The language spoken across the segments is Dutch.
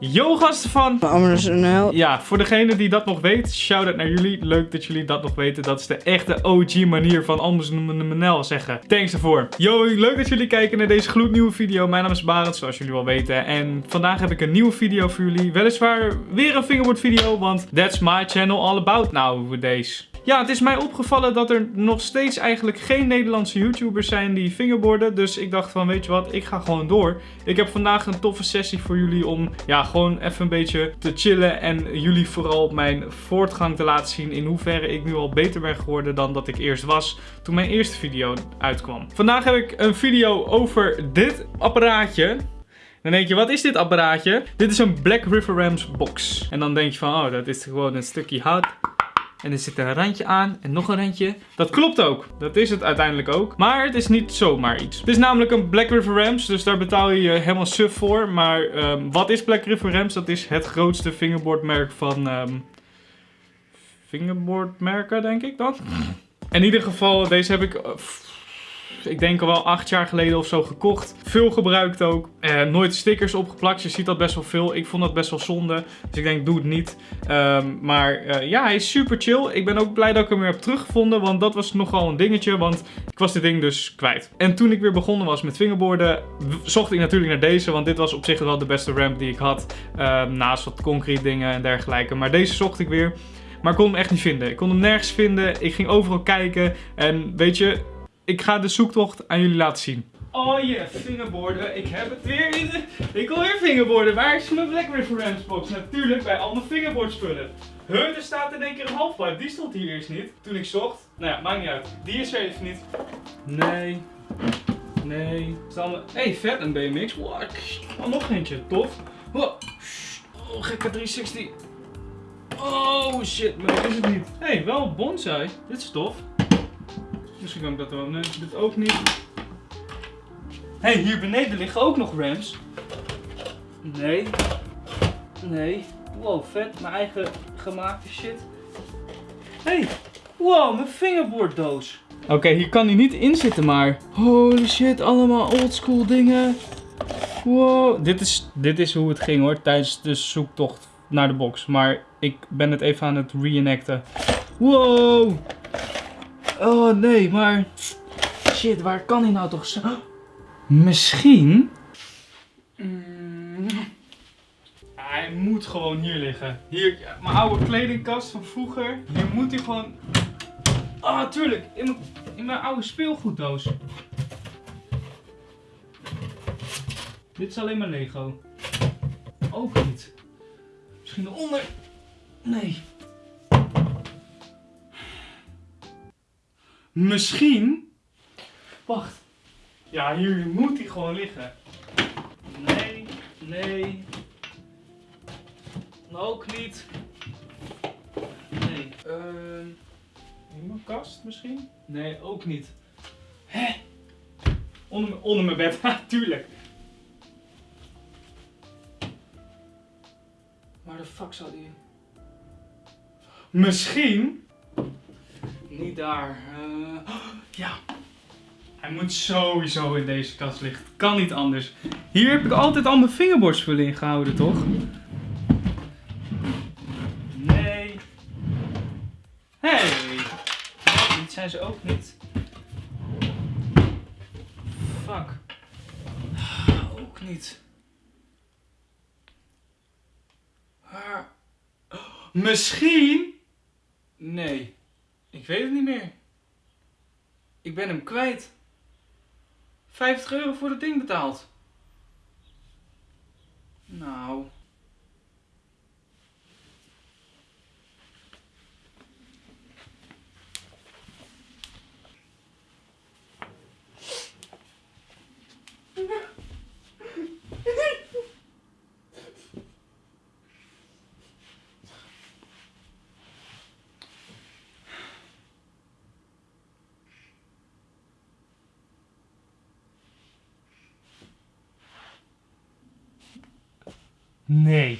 Yo gasten van... Amazon.nl. Ja, voor degene die dat nog weet, shout-out naar jullie. Leuk dat jullie dat nog weten. Dat is de echte OG manier van Amazon.nl zeggen. Thanks daarvoor. Yo, leuk dat jullie kijken naar deze gloednieuwe video. Mijn naam is Barend, zoals jullie wel weten. En vandaag heb ik een nieuwe video voor jullie. Weliswaar weer een fingerboard video, want that's my channel all about nowadays. Ja, het is mij opgevallen dat er nog steeds eigenlijk geen Nederlandse YouTubers zijn die fingerboarden. Dus ik dacht van, weet je wat, ik ga gewoon door. Ik heb vandaag een toffe sessie voor jullie om, ja, gewoon even een beetje te chillen. En jullie vooral mijn voortgang te laten zien in hoeverre ik nu al beter ben geworden dan dat ik eerst was toen mijn eerste video uitkwam. Vandaag heb ik een video over dit apparaatje. Dan denk je, wat is dit apparaatje? Dit is een Black River Rams box. En dan denk je van, oh, dat is gewoon een stukje hout. En er zit een randje aan en nog een randje. Dat klopt ook. Dat is het uiteindelijk ook. Maar het is niet zomaar iets. Het is namelijk een Black River Rams. Dus daar betaal je helemaal suf voor. Maar ehm, wat is Black River Rams? Dat is het grootste fingerboardmerk van... ehm fingerboardmerken, denk ik dan. In ieder geval, deze heb ik... eh, ik denk al wel acht jaar geleden of zo gekocht. Veel gebruikt ook. Eh, nooit stickers opgeplakt. Je ziet dat best wel veel. Ik vond dat best wel zonde. Dus ik denk, doe het niet. Ehm, maar eh, ja, hij is super chill. Ik ben ook blij dat ik hem weer heb teruggevonden. Want dat was nogal een dingetje. Want ik was dit ding dus kwijt. En toen ik weer begonnen was met fingerboarden, w- zocht ik natuurlijk naar deze. Want dit was op zich wel de beste ramp die ik had. Ehm, naast wat concrete dingen en dergelijke. Maar deze zocht ik weer. Maar ik kon hem echt niet vinden. Ik kon hem nergens vinden. Ik ging overal kijken. En weet je, ik ga de zoektocht aan jullie laten zien. Oh yeah, fingerboarden. Ik heb het weer in de... Ik wil weer fingerboarden. Waar is mijn Black River box? Natuurlijk bij al mijn fingerboard spullen. Huh, er staat in één keer een halfpipe. Die stond hier eerst niet. Toen ik zocht. Nou ja, maakt niet uit. Die is er even niet. Nee. Nee. We... hey, vet een BMX. Wow. Oh, nog eentje. Tof. Oh, gekke 360. Oh shit, maar dat is het niet. hey, wel bonsai. Dit is tof. Misschien kan ik dat wel. Nee, dit ook niet. Hé, hey, hier beneden liggen ook nog rams. Nee. Nee. Wow, vet. Mijn eigen gemaakte shit. Hey. Wow, mijn fingerboarddoos. Oké, hier kan hij niet in zitten, maar... Holy shit, allemaal oldschool dingen. Wow. Dit is, dit is hoe het ging hoor, tijdens de zoektocht naar de box. Maar ik ben het even aan het reenacten. Wow. Oh nee, maar... Shit, waar kan hij nou toch zo... Misschien... Mm. Hij moet gewoon hier liggen. Hier, mijn oude kledingkast van vroeger. Hier moet hij gewoon... Ah, tuurlijk. In mijn, in mijn oude speelgoeddoos. Dit is alleen maar Lego. Ook niet. Misschien eronder. Nee. Misschien. Wacht. Ja, hier moet hij gewoon liggen. Nee, nee. Ook niet. Nee. Ehm. in mijn kast misschien? Nee, ook niet. Hè? Onder, mijn- onder mijn bed, ha, tuurlijk. Waar de fuck zou die? Misschien. Niet daar. Eh, ja. Hij moet sowieso in deze kast liggen. Kan niet anders. Hier heb ik altijd al mijn fingerboardspullen in gehouden, toch? Nee. Hey. Dit zijn ze ook niet. Fuck. Ook niet. Waar? Misschien? Nee. Ik weet het niet meer. Ik ben hem kwijt. 50 euro voor dat ding betaald. Nou. Nee.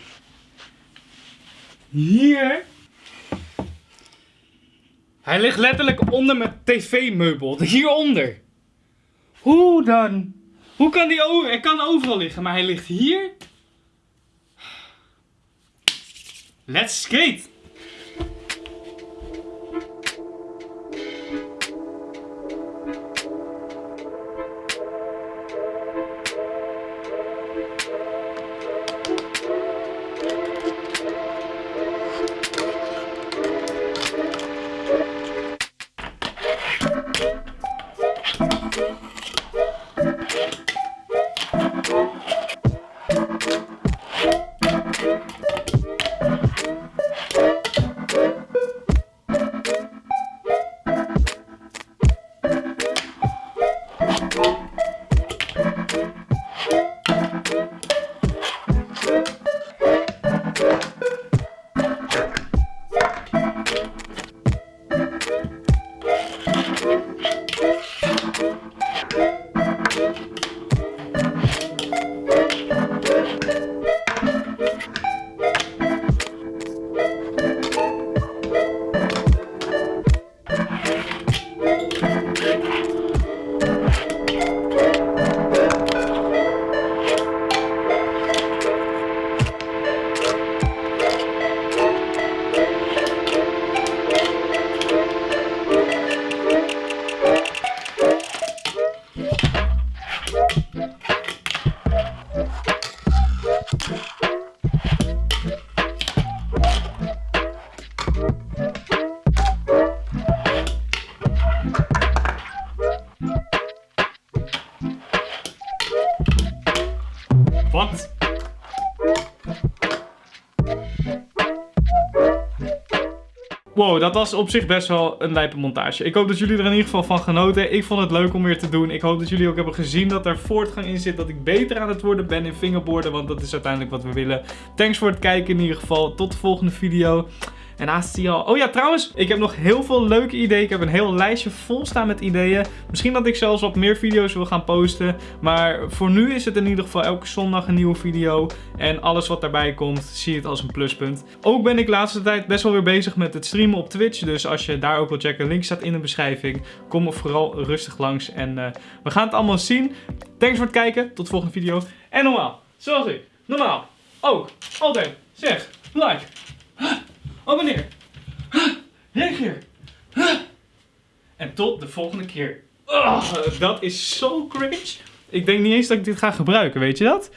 Hier. Hij ligt letterlijk onder mijn tv-meubel. Hieronder. Hoe dan? Hoe kan die over? Hij kan overal liggen, maar hij ligt hier. Let's skate! Wow, dat was op zich best wel een lijpe montage. Ik hoop dat jullie er in ieder geval van genoten. Ik vond het leuk om weer te doen. Ik hoop dat jullie ook hebben gezien dat er voortgang in zit. Dat ik beter aan het worden ben in fingerboarden. Want dat is uiteindelijk wat we willen. Thanks voor het kijken in ieder geval. Tot de volgende video. En naast al. Oh ja, trouwens, ik heb nog heel veel leuke ideeën. Ik heb een heel lijstje vol staan met ideeën. Misschien dat ik zelfs wat meer video's wil gaan posten. Maar voor nu is het in ieder geval elke zondag een nieuwe video. En alles wat daarbij komt, zie het als een pluspunt. Ook ben ik de laatste tijd best wel weer bezig met het streamen op Twitch. Dus als je daar ook wil checken, link staat in de beschrijving. Kom er vooral rustig langs. En uh, we gaan het allemaal zien. Thanks voor het kijken. Tot de volgende video. En normaal, zoals ik, normaal, ook, altijd, zeg, like. Abonneer. Reageer. En tot de volgende keer. Oh, dat is zo cringe. Ik denk niet eens dat ik dit ga gebruiken, weet je dat?